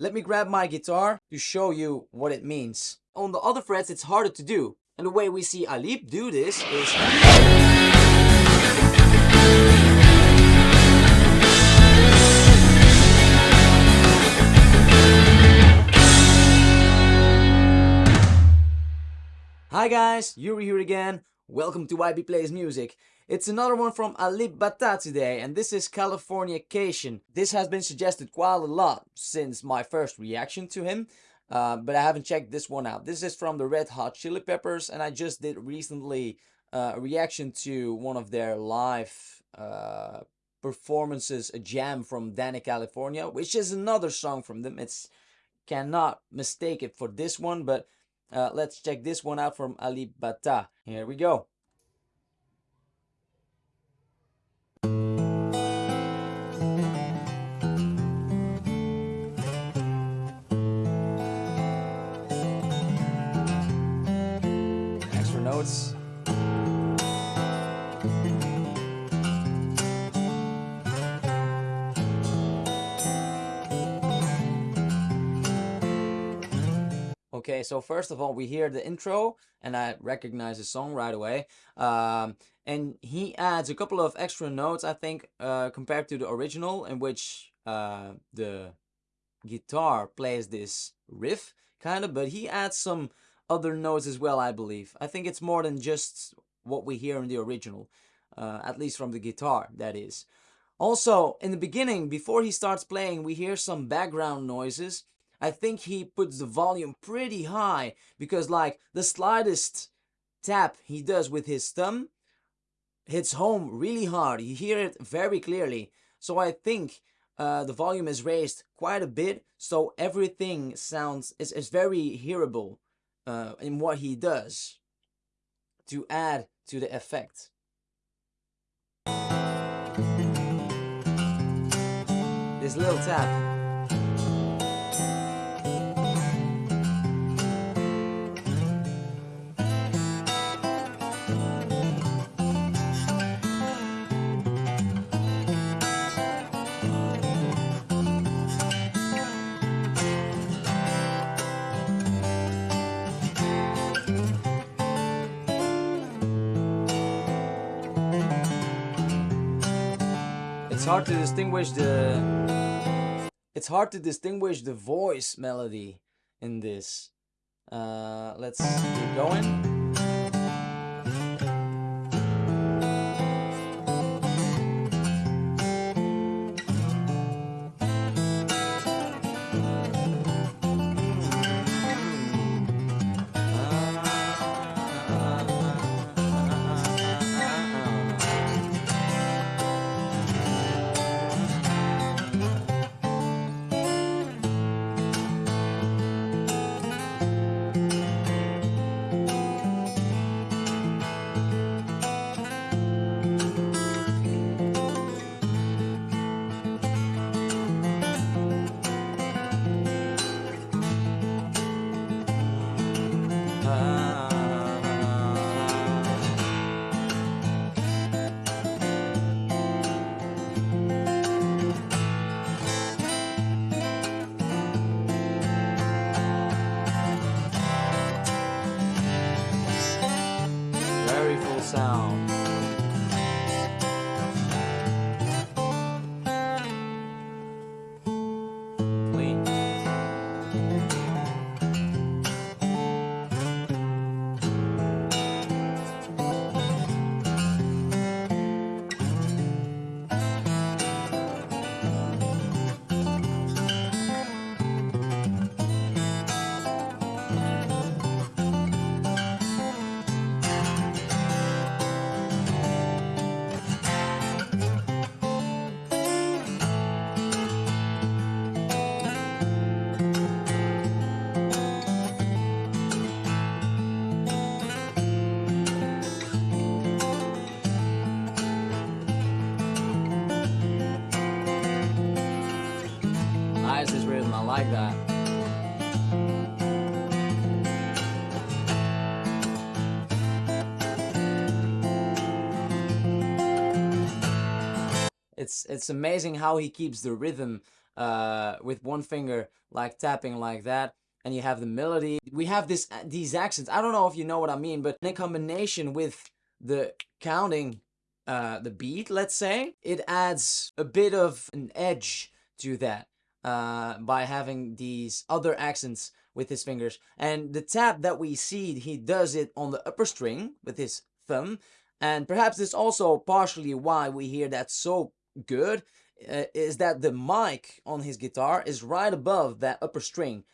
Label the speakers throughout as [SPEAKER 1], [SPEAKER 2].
[SPEAKER 1] Let me grab my guitar to show you what it means. On the other frets it's harder to do. And the way we see Alip do this is... Hi guys, Yuri here again. Welcome to YB Plays Music. It's another one from Alip Ba Ta today, and this is Californication. This has been suggested quite a lot since my first reaction to him, uh, but I haven't checked this one out. This is from the Red Hot Chili Peppers, and I just did recently uh, a reaction to one of their live uh, performances, a jam from Dani California, which is another song from them. It's cannot mistake it for this one, but uh, let's check this one out from Alip Ba Ta. Here we go. Okay, so first of all, we hear the intro, and I recognize the song right away. Um, and he adds a couple of extra notes, I think, uh, compared to the original, in which uh, the guitar plays this riff, kind of, but he adds some other notes as well, I believe. I think it's more than just what we hear in the original, uh, at least from the guitar, that is. Also, in the beginning, before he starts playing, we hear some background noises I think he puts the volume pretty high because like the slightest tap he does with his thumb hits home really hard. You hear it very clearly. So I think uh, the volume is raised quite a bit so everything sounds is, is very hearable uh, in what he does to add to the effect. This little tap hard to distinguish the it's hard to distinguish the voice melody in this. Uh, let's keep going like that. It's it's amazing how he keeps the rhythm uh, with one finger, like tapping like that, and you have the melody. We have this these accents. I don't know if you know what I mean, but in combination with the counting, uh, the beat, let's say, it adds a bit of an edge to that uh, by having these other accents with his fingers. And the tap that we see, he does it on the upper string with his thumb. And perhaps this also partially why we hear that so good uh, is that the mic on his guitar is right above that upper string.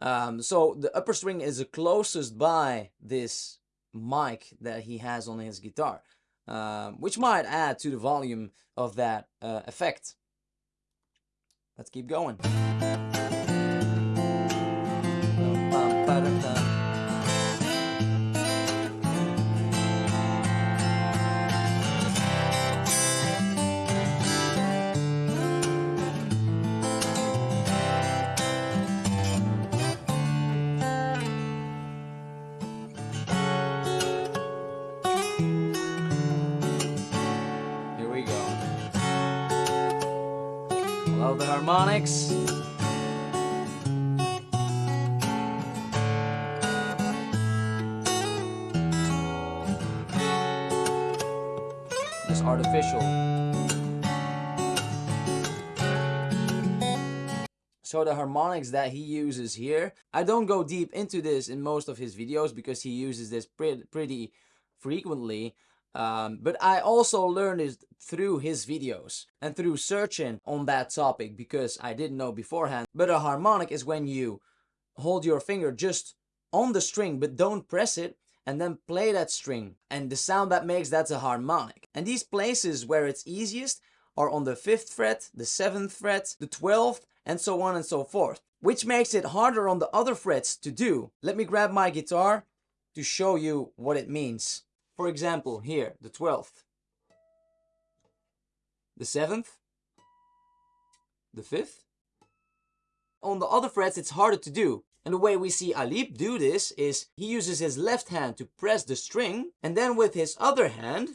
[SPEAKER 1] Um, so the upper string is the closest by this mic that he has on his guitar, um, which might add to the volume of that uh, effect. Let's keep going. Harmonics. Just artificial. So the harmonics that he uses here, I don't go deep into this in most of his videos because he uses this pretty frequently. Um, but I also learned it through his videos and through searching on that topic because I didn't know beforehand. But a harmonic is when you hold your finger just on the string but don't press it and then play that string and the sound that makes that's a harmonic. And these places where it's easiest are on the 5th fret, the 7th fret, the 12th and so on and so forth. Which makes it harder on the other frets to do. Let me grab my guitar to show you what it means. For example, here, the 12th, the 7th, the 5th. On the other frets, it's harder to do. And the way we see Alip do this is he uses his left hand to press the string, and then with his other hand,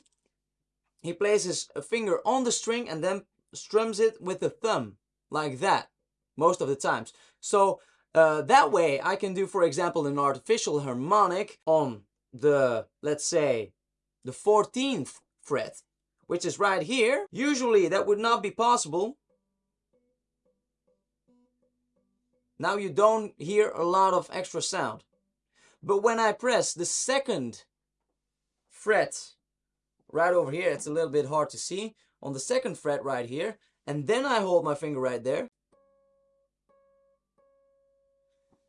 [SPEAKER 1] he places a finger on the string and then strums it with the thumb, like that, most of the times. So uh, that way I can do, for example, an artificial harmonic on the, let's say, the 14th fret, which is right here. Usually that would not be possible. Now you don't hear a lot of extra sound. But when I press the second fret right over here, it's a little bit hard to see, on the second fret right here, and then I hold my finger right there,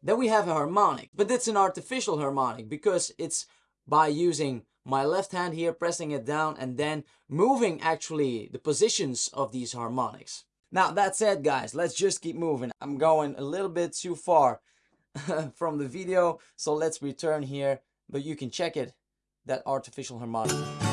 [SPEAKER 1] then we have a harmonic. But it's an artificial harmonic because it's by using my left hand here, pressing it down and then moving actually the positions of these harmonics. Now that said guys, let's just keep moving. I'm going a little bit too far from the video, so let's return here, but you can check it, that artificial harmonic.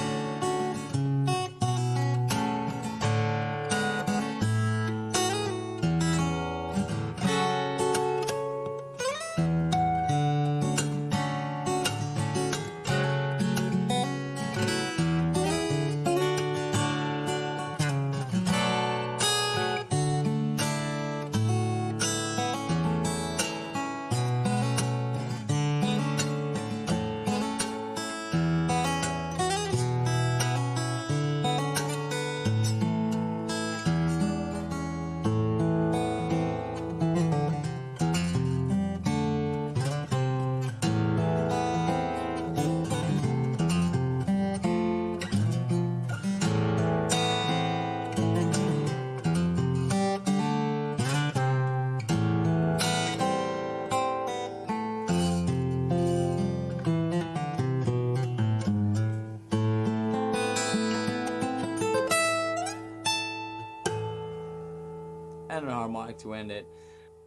[SPEAKER 1] And a harmonic to end it.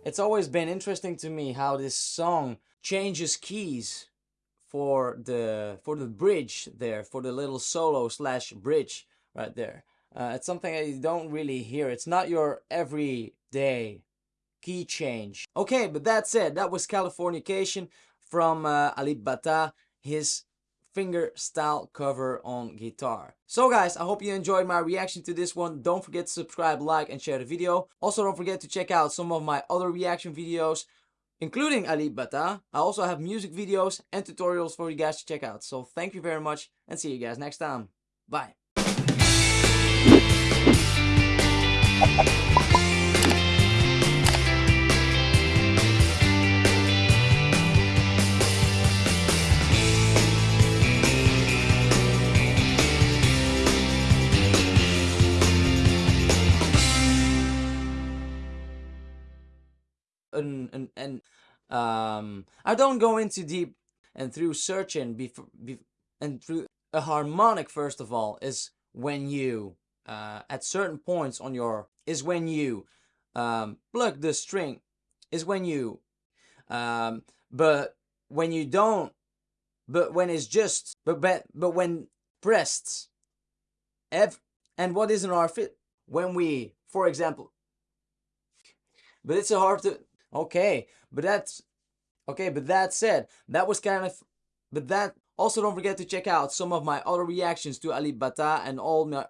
[SPEAKER 1] It's always been interesting to me how this song changes keys for the for the bridge there, for the little solo slash bridge right there. Uh, it's something that you don't really hear. It's not your everyday key change. Okay, but that's it. that was Californication from uh, Alip Ba Ta, his finger style cover on guitar. So guys, I hope you enjoyed my reaction to this one. Don't forget to subscribe, like and share the video. Also don't forget to check out some of my other reaction videos including Alip Ba Ta. I also have music videos and tutorials for you guys to check out. So thank you very much and see you guys next time. Bye. And and, and um, I don't go into deep and through searching before be, and through a harmonic first of all is when you uh, at certain points on your is when you um, plug the string is when you um, but when you don't but when it's just but but, but when pressed ev and what is an our fit when we for example but it's a hard to Okay, but that's okay. But that said, that was kind of, but that also don't forget to check out some of my other reactions to Alip Ba Ta and all my